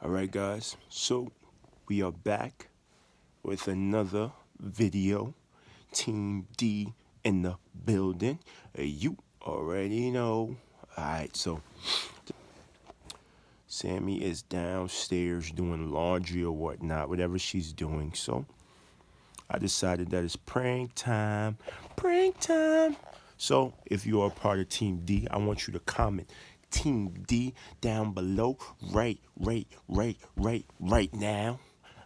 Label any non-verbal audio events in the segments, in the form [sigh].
All right, guys. So we are back with another video. Team D in the building. Uh, You already know. All right, so Sammy is downstairs doing laundry or whatnot, whatever she's doing. So I decided that it's prank time. Prank time. So if you are part of Team D, I want you to comment Team D down below right, right, right, right, right now.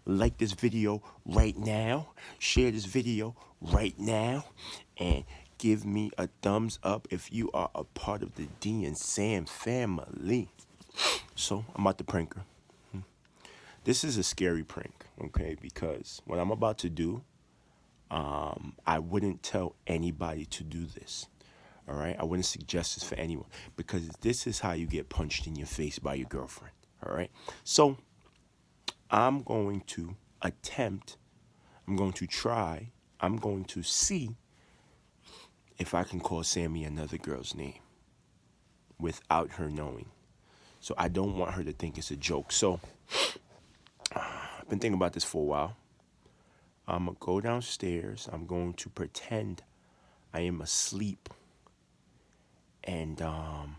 Like this video right now. Share this video right now. And give me a thumbs up if you are a part of the D and Sam family. So I'm about to prank her. This is a scary prank, okay? Because what I'm about to do, um, I wouldn't tell anybody to do this. All right, I wouldn't suggest this for anyone because this is how you get punched in your face by your girlfriend. All right, so I'm going to attempt, I'm going to try, I'm going to see if I can call Sammy another girl's name without her knowing. So I don't want her to think it's a joke. So I've been thinking about this for a while. I'm going to go downstairs. I'm going to pretend I am asleep. And um,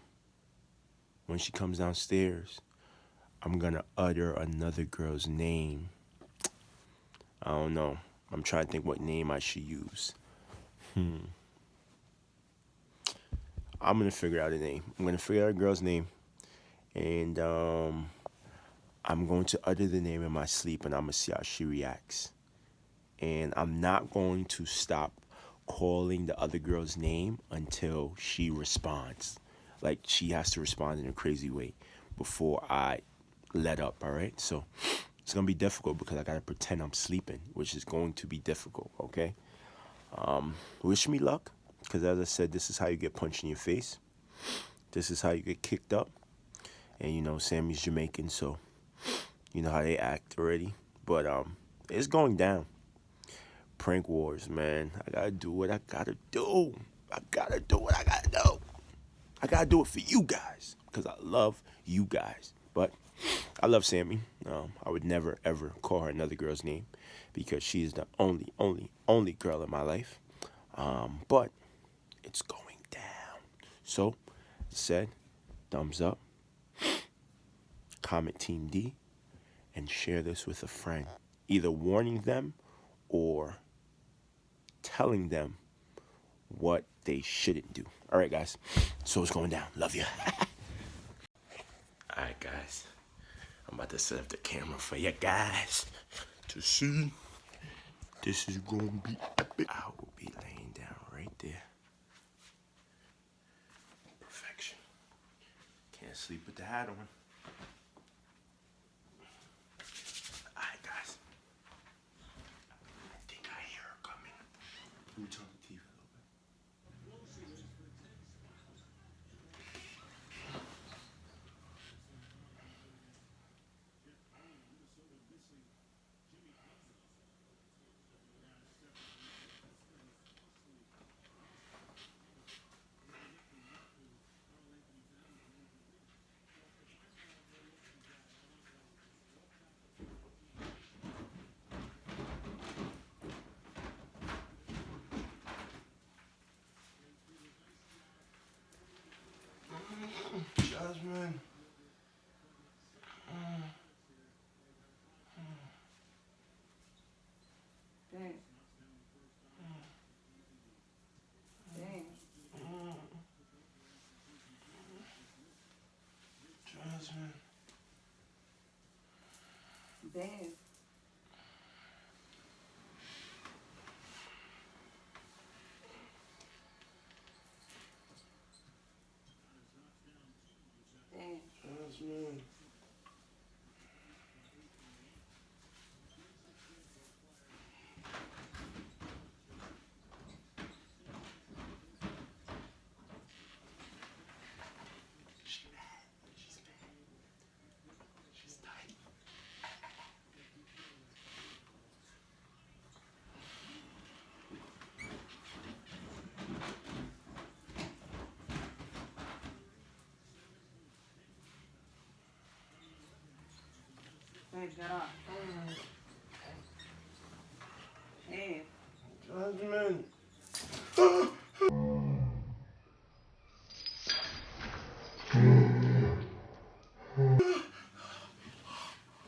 when she comes downstairs, I'm to utter another girl's name. I don't know. I'm trying to think what name I should use. Hmm. I'm to figure out a name. I'm to figure out a girl's name. And um, I'm going to utter the name in my sleep and I'm to see how she reacts and I'm not going to stop calling the other girl's name until she responds. Like she has to respond in a crazy way before I let up, all right? So it's gonna be difficult because I gotta pretend I'm sleeping, which is going to be difficult, okay? Um, wish me luck, because as I said, this is how you get punched in your face. This is how you get kicked up. And you know, Sammy's Jamaican, so you know how they act already. But um, it's going down prank wars, man. I gotta do what I gotta do. I gotta do what I gotta do. I gotta do it for you guys because I love you guys. But I love Sammy. Um, I would never ever call her another girl's name because she is the only, only, only girl in my life. Um, but it's going down. So, said, thumbs up, comment Team D, and share this with a friend. Either warning them or telling them what they shouldn't do. All right, guys. So it's going down. Love you. [laughs] All right, guys. I'm about to set up the camera for you guys to see. This is to be epic. I will be laying down right there. Perfection. Can't sleep with the hat on. All right, guys. I think I hear her coming. Let me turn the TV a little bit. Jasmine. Dang. Dang. Jasmine. Dang. Dang. Jasmine. Hey, Jasmine.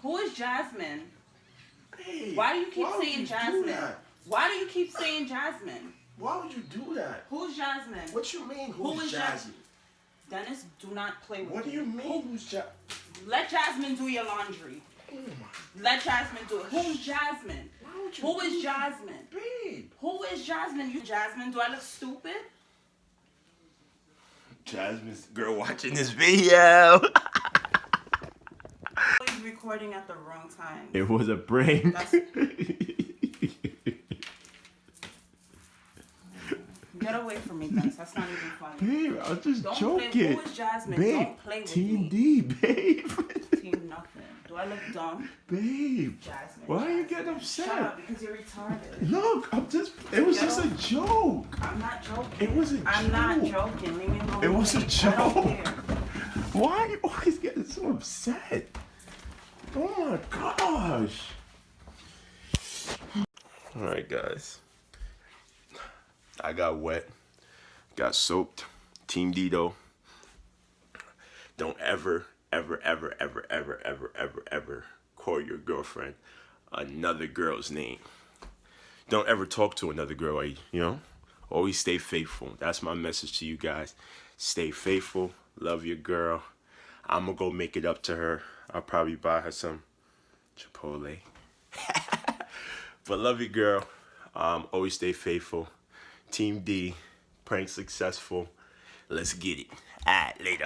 who is Jasmine? Babe, Why do you keep saying Jasmine? Why do you keep saying Jasmine? Why would you do that? Who's Jasmine? What you mean? Who Who's is Jasmine? Dennis, do not play with me. What do you mean? Who's Jasmine? Let Jasmine do your laundry. Oh my Let Jasmine do it. Who's Jasmine? Why would you Who do is that? Jasmine? Babe. Who is Jasmine? You Jasmine? Do I look stupid? Jasmine's girl watching this video. [laughs] He's recording at the wrong time. it was a prank. [laughs] Get away from me, Dennis. That's not even funny. Babe, I was just Don't joking. play. Who is Jasmine? Babe, Don't play with Team me. D, babe. [laughs] Do I look dumb? babe. Jasmine. Why are you getting Shut upset? up, because you're retarded. Look, I'm just. It was Get just a joke. I'm not joking. It was a I'm not joking. Leave me alone. It was a please. I don't joke. Why are you always getting so upset? Oh my gosh. Alright, guys. I got wet, got soaked. Team Dito. Don't ever, ever, ever, ever, ever, ever, ever, ever call your girlfriend another girl's name. Don't ever talk to another girl, you know? Always stay faithful. That's my message to you guys. Stay faithful. Love your girl. I'm gonna go make it up to her. I'll probably buy her some Chipotle. [laughs] but love your girl. Um, always stay faithful. Team D, prank successful. Let's get it. Alright, later.